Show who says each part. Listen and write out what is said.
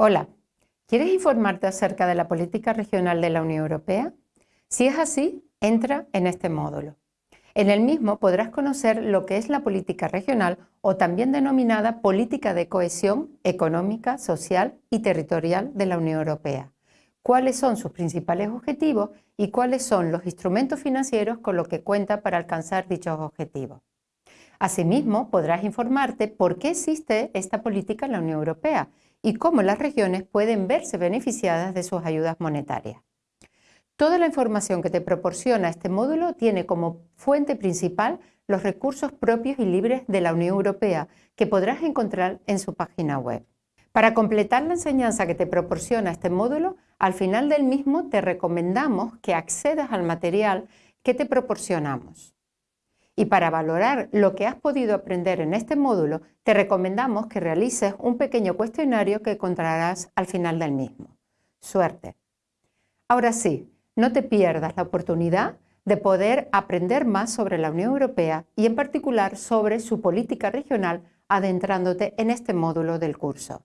Speaker 1: Hola, ¿quieres informarte acerca de la política regional de la Unión Europea? Si es así, entra en este módulo. En el mismo podrás conocer lo que es la política regional o también denominada política de cohesión económica, social y territorial de la Unión Europea, cuáles son sus principales objetivos y cuáles son los instrumentos financieros con los que cuenta para alcanzar dichos objetivos. Asimismo, podrás informarte por qué existe esta política en la Unión Europea y cómo las regiones pueden verse beneficiadas de sus ayudas monetarias. Toda la información que te proporciona este módulo tiene como fuente principal los recursos propios y libres de la Unión Europea que podrás encontrar en su página web. Para completar la enseñanza que te proporciona este módulo, al final del mismo te recomendamos que accedas al material que te proporcionamos. Y para valorar lo que has podido aprender en este módulo, te recomendamos que realices un pequeño cuestionario que encontrarás al final del mismo. Suerte. Ahora sí, no te pierdas la oportunidad de poder aprender más sobre la Unión Europea y en particular sobre su política regional adentrándote en este módulo del curso.